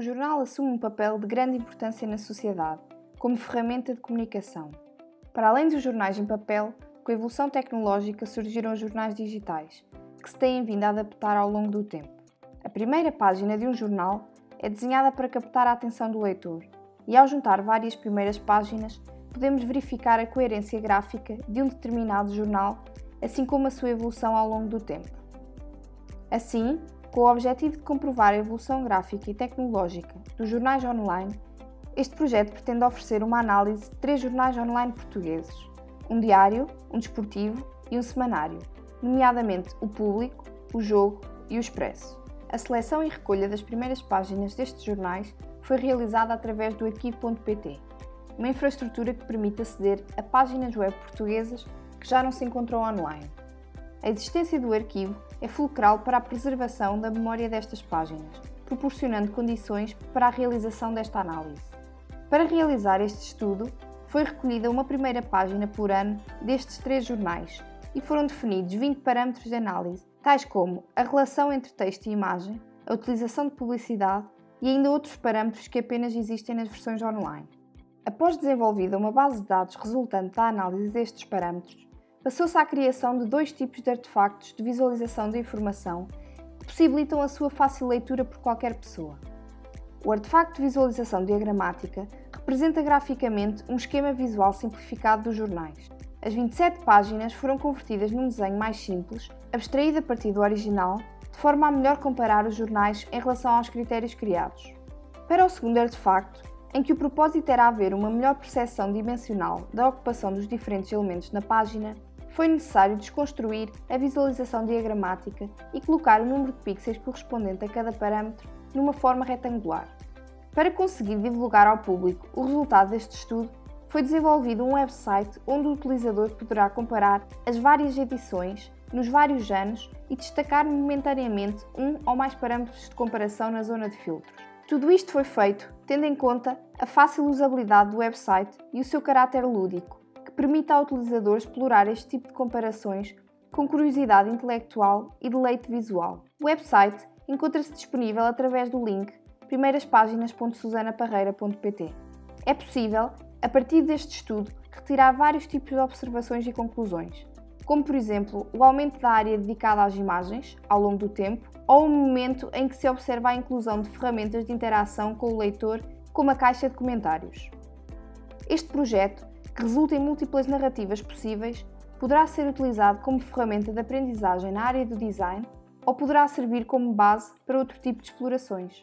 O jornal assume um papel de grande importância na sociedade, como ferramenta de comunicação. Para além dos jornais em papel, com a evolução tecnológica surgiram os jornais digitais, que se têm vindo a adaptar ao longo do tempo. A primeira página de um jornal é desenhada para captar a atenção do leitor, e ao juntar várias primeiras páginas, podemos verificar a coerência gráfica de um determinado jornal, assim como a sua evolução ao longo do tempo. Assim, com o objetivo de comprovar a evolução gráfica e tecnológica dos jornais online, este projeto pretende oferecer uma análise de três jornais online portugueses, um diário, um desportivo e um semanário, nomeadamente o Público, o Jogo e o Expresso. A seleção e recolha das primeiras páginas destes jornais foi realizada através do arquivo.pt, uma infraestrutura que permite aceder a páginas web portuguesas que já não se encontram online. A existência do arquivo é fulcral para a preservação da memória destas páginas, proporcionando condições para a realização desta análise. Para realizar este estudo, foi recolhida uma primeira página por ano destes três jornais e foram definidos 20 parâmetros de análise, tais como a relação entre texto e imagem, a utilização de publicidade e ainda outros parâmetros que apenas existem nas versões online. Após desenvolvida uma base de dados resultante da análise destes parâmetros, passou-se à criação de dois tipos de artefactos de visualização da informação que possibilitam a sua fácil leitura por qualquer pessoa. O artefacto de visualização diagramática representa graficamente um esquema visual simplificado dos jornais. As 27 páginas foram convertidas num desenho mais simples, abstraído a partir do original, de forma a melhor comparar os jornais em relação aos critérios criados. Para o segundo artefacto, em que o propósito era haver uma melhor percepção dimensional da ocupação dos diferentes elementos na página, foi necessário desconstruir a visualização diagramática e colocar o número de pixels correspondente a cada parâmetro numa forma retangular. Para conseguir divulgar ao público o resultado deste estudo, foi desenvolvido um website onde o utilizador poderá comparar as várias edições nos vários anos e destacar momentaneamente um ou mais parâmetros de comparação na zona de filtros. Tudo isto foi feito tendo em conta a fácil usabilidade do website e o seu caráter lúdico, permite ao utilizador explorar este tipo de comparações com curiosidade intelectual e deleite visual. O website encontra-se disponível através do link primeiraspáginas.susanaparreira.pt. É possível a partir deste estudo, retirar vários tipos de observações e conclusões, como por exemplo o aumento da área dedicada às imagens ao longo do tempo ou o momento em que se observa a inclusão de ferramentas de interação com o leitor, como a caixa de comentários. Este projeto, que resulta em múltiplas narrativas possíveis, poderá ser utilizado como ferramenta de aprendizagem na área do design ou poderá servir como base para outro tipo de explorações.